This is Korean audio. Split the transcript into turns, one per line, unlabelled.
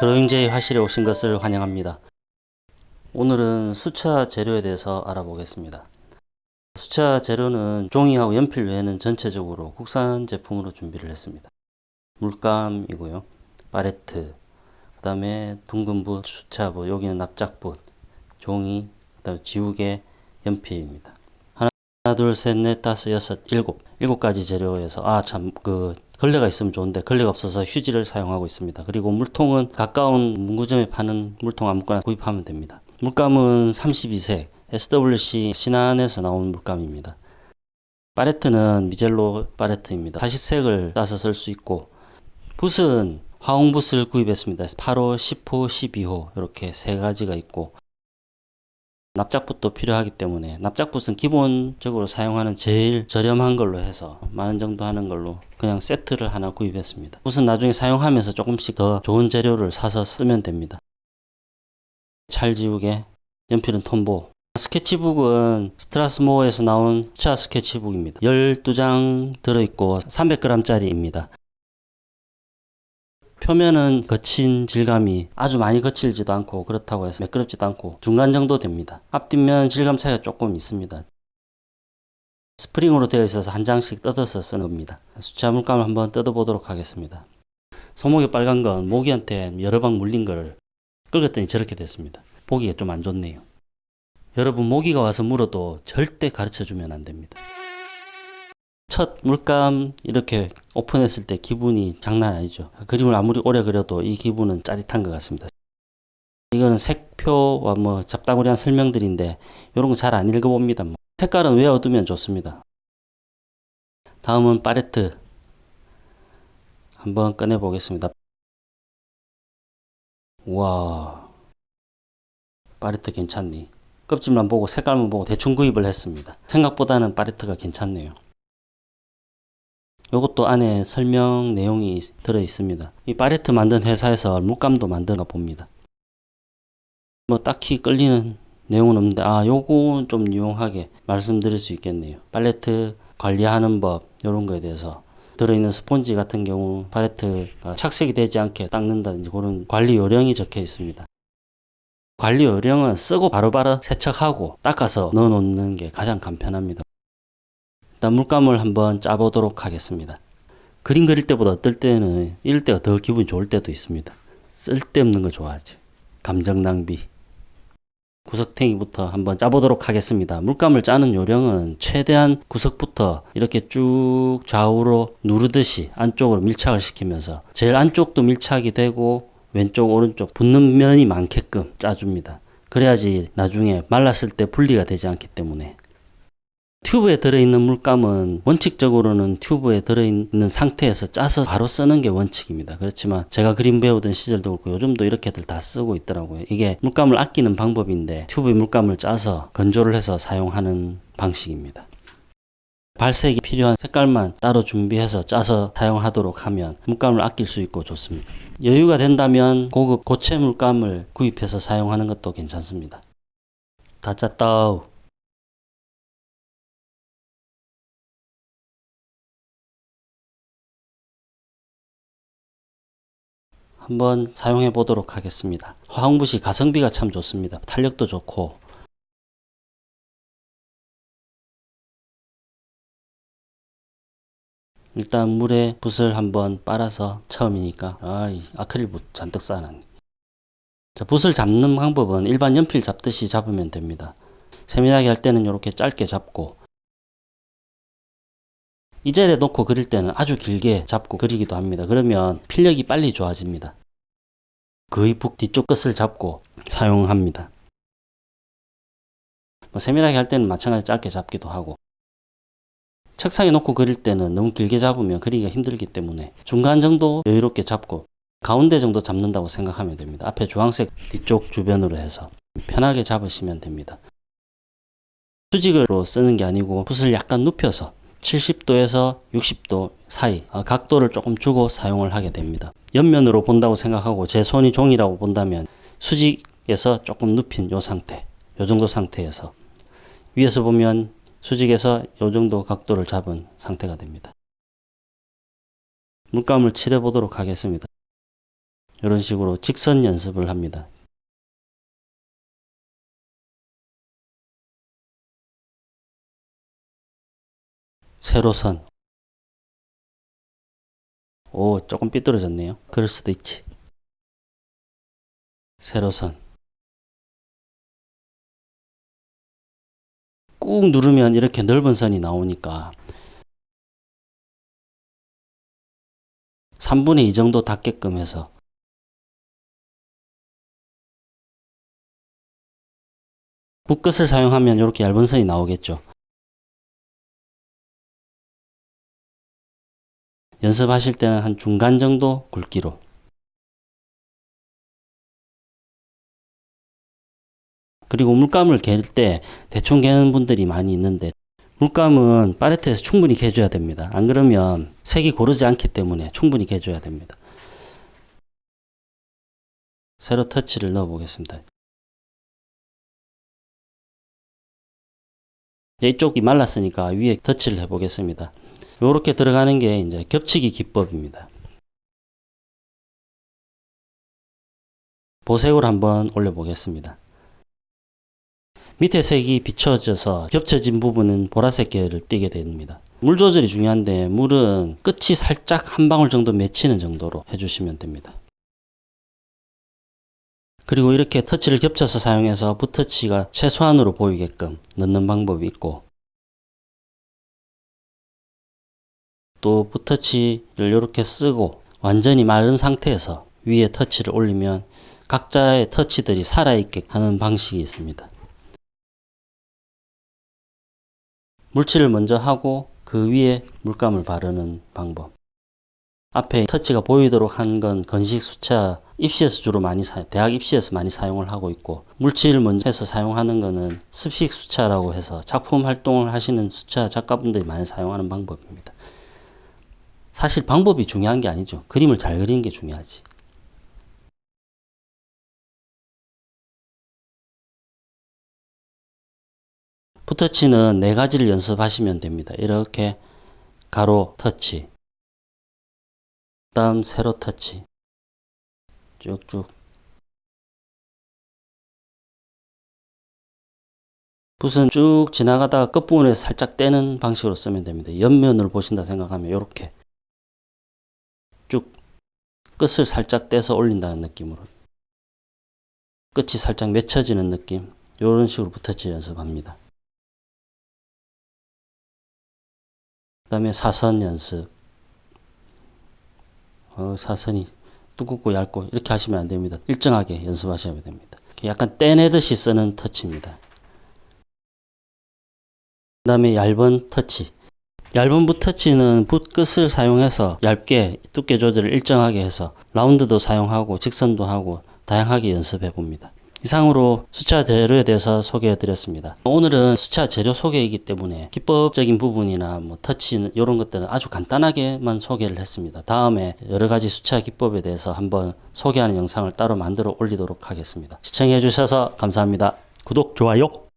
드로잉제이 화실에 오신 것을 환영합니다. 오늘은 수차 재료에 대해서 알아보겠습니다. 수차 재료는 종이하고 연필 외에는 전체적으로 국산 제품으로 준비를 했습니다. 물감이고요. 파레트, 그 다음에 둥근 붓, 수차붓, 여기는 납작붓, 종이, 그 다음에 지우개, 연필입니다. 하나, 둘, 셋, 넷, 다섯, 여섯, 일곱. 일곱 가지 재료에서, 아, 참, 그, 걸레가 있으면 좋은데, 걸레가 없어서 휴지를 사용하고 있습니다. 그리고 물통은 가까운 문구점에 파는 물통 아무거나 구입하면 됩니다. 물감은 32색, SWC 신안에서 나온 물감입니다. 파레트는 미젤로 파레트입니다. 40색을 따서 쓸 수 있고, 붓은 화홍붓을 구입했습니다. 8호, 10호, 12호 이렇게 세 가지가 있고 납작붓도 필요하기 때문에 납작붓은 기본적으로 사용하는 제일 저렴한 걸로 해서 만원 정도 하는 걸로 그냥 세트를 하나 구입했습니다. 붓은 나중에 사용하면서 조금씩 더 좋은 재료를 사서 쓰면 됩니다. 찰지우개, 연필은 톰보, 스케치북은 스트라스모어에서 나온 차 스케치북입니다. 12장 들어있고 300g짜리입니다. 표면은 거친 질감이 아주 많이 거칠지도 않고 그렇다고 해서 매끄럽지도 않고 중간 정도 됩니다. 앞뒷면 질감 차이가 조금 있습니다. 스프링으로 되어 있어서 한 장씩 뜯어서 쓰는 겁니다. 수채화 물감을 한번 뜯어보도록 하겠습니다. 손목이 빨간 건 모기한테 여러 방 물린 걸 긁었더니 저렇게 됐습니다. 보기가 좀 안 좋네요. 여러분 모기가 와서 물어도 절대 가르쳐 주면 안 됩니다. 첫 물감 이렇게 오픈했을 때 기분이 장난 아니죠. 그림을 아무리 오래 그려도 이 기분은 짜릿한 것 같습니다. 이거는 색표와 뭐 잡다구리한 설명들인데 이런 거 잘 안 읽어봅니다. 뭐. 색깔은 외워두면 좋습니다. 다음은 파레트 한번 꺼내 보겠습니다. 와 파레트 괜찮니? 껍질만 보고 색깔만 보고 대충 구입을 했습니다. 생각보다는 파레트가 괜찮네요. 이것도 안에 설명 내용이 들어 있습니다. 이 파레트 만든 회사에서 물감도 만든가 봅니다. 뭐 딱히 끌리는 내용은 없는데 아 요거는 좀 유용하게 말씀드릴 수 있겠네요. 팔레트 관리하는 법 이런 거에 대해서 들어있는 스폰지 같은 경우 팔레트가 착색이 되지 않게 닦는다든지 그런 관리 요령이 적혀 있습니다. 관리 요령은 쓰고 바로바로 세척하고 닦아서 넣어 놓는 게 가장 간편합니다. 일단 물감을 한번 짜보도록 하겠습니다. 그림 그릴 때보다 어떨 때는 이럴 때가 더 기분이 좋을 때도 있습니다. 쓸데없는 거 좋아하지. 감정 낭비. 구석탱이부터 한번 짜보도록 하겠습니다. 물감을 짜는 요령은 최대한 구석부터 이렇게 쭉 좌우로 누르듯이 안쪽으로 밀착을 시키면서 제일 안쪽도 밀착이 되고 왼쪽 오른쪽 붙는 면이 많게끔 짜줍니다. 그래야지 나중에 말랐을 때 분리가 되지 않기 때문에 튜브에 들어있는 물감은 원칙적으로는 튜브에 들어있는 상태에서 짜서 바로 쓰는 게 원칙입니다. 그렇지만 제가 그림 배우던 시절도 그렇고 요즘도 이렇게들 다 쓰고 있더라고요. 이게 물감을 아끼는 방법인데 튜브에 물감을 짜서 건조를 해서 사용하는 방식입니다. 발색이 필요한 색깔만 따로 준비해서 짜서 사용하도록 하면 물감을 아낄 수 있고 좋습니다. 여유가 된다면 고급 고체 물감을 구입해서 사용하는 것도 괜찮습니다. 다 짰다. 한번 사용해 보도록 하겠습니다. 화학붓이 가성비가 참 좋습니다. 탄력도 좋고 일단 물에 붓을 한번 빨아서 처음이니까 아, 아크릴 붓 잔뜩 쌓아놨네. 자, 붓을 잡는 방법은 일반 연필 잡듯이 잡으면 됩니다. 세밀하게 할 때는 이렇게 짧게 잡고 이 자리에 놓고 그릴 때는 아주 길게 잡고 그리기도 합니다. 그러면 필력이 빨리 좋아집니다. 거의 북 뒤쪽 끝을 잡고 사용합니다. 뭐 세밀하게 할 때는 마찬가지 짧게 잡기도 하고 책상에 놓고 그릴 때는 너무 길게 잡으면 그리기가 힘들기 때문에 중간 정도 여유롭게 잡고 가운데 정도 잡는다고 생각하면 됩니다. 앞에 주황색 뒤쪽 주변으로 해서 편하게 잡으시면 됩니다. 수직으로 쓰는 게 아니고 붓을 약간 눕혀서 70도에서 60도 사이 아, 각도를 조금 주고 사용을 하게 됩니다. 옆면으로 본다고 생각하고 제 손이 종이라고 본다면 수직에서 조금 눕힌 요 상태 요 정도 상태에서 위에서 보면 수직에서 요 정도 각도를 잡은 상태가 됩니다. 물감을 칠해 보도록 하겠습니다. 이런 식으로 직선 연습을 합니다. 세로선 오 조금 삐뚤어졌네요. 그럴 수도 있지. 세로선 꾹 누르면 이렇게 넓은 선이 나오니까 3분의 2 정도 닿게끔 해서 붓끝을 사용하면 이렇게 얇은 선이 나오겠죠 연습하실 때는 한 중간 정도 굵기로 그리고 물감을 갤 때 대충 개는 분들이 많이 있는데 물감은 팔레트에서 충분히 개줘야 됩니다. 안 그러면 색이 고르지 않기 때문에 충분히 개줘야 됩니다. 세로 터치를 넣어 보겠습니다. 이쪽이 말랐으니까 위에 터치를 해 보겠습니다. 이렇게 들어가는 게 이제 겹치기 기법입니다. 보색으로 한번 올려 보겠습니다. 밑에 색이 비춰져서 겹쳐진 부분은 보라색 계열을 띠게 됩니다. 물 조절이 중요한데 물은 끝이 살짝 한 방울 정도 맺히는 정도로 해주시면 됩니다. 그리고 이렇게 터치를 겹쳐서 사용해서 붓터치가 최소한으로 보이게끔 넣는 방법이 있고 또 붓터치를 이렇게 쓰고 완전히 마른 상태에서 위에 터치를 올리면 각자의 터치들이 살아있게 하는 방식이 있습니다. 물칠을 먼저 하고 그 위에 물감을 바르는 방법 앞에 터치가 보이도록 한 건 건식 수차 입시에서 주로 많이 사, 대학 입시에서 많이 사용을 하고 있고 물칠을 먼저 해서 사용하는 거는 습식 수차라고 해서 작품 활동을 하시는 수차 작가분들이 많이 사용하는 방법입니다. 사실 방법이 중요한 게 아니죠. 그림을 잘 그리는 게 중요하지. 붓터치는 네 가지를 연습하시면 됩니다. 이렇게 가로 터치, 다음 세로 터치, 쭉쭉 붓은 쭉 지나가다가 끝부분에 살짝 떼는 방식으로 쓰면 됩니다. 옆면을 보신다 생각하면 이렇게 쭉 끝을 살짝 떼서 올린다는 느낌으로 끝이 살짝 맺혀지는 느낌 이런 식으로 붓터치 연습합니다. 그 다음에 사선 연습. 어, 사선이 두껍고 얇고 이렇게 하시면 안됩니다. 일정하게 연습하셔야 됩니다. 약간 떼내듯이 쓰는 터치입니다. 그 다음에 얇은 터치 얇은 붓 터치는 붓 끝을 사용해서 얇게 두께 조절을 일정하게 해서 라운드도 사용하고 직선도 하고 다양하게 연습해 봅니다 이상으로 수차 재료에 대해서 소개해 드렸습니다. 오늘은 수차 재료 소개이기 때문에 기법적인 부분이나 뭐 터치 이런 것들은 아주 간단하게만 소개를 했습니다. 다음에 여러 가지 수차 기법에 대해서 한번 소개하는 영상을 따로 만들어 올리도록 하겠습니다. 시청해 주셔서 감사합니다. 구독, 좋아요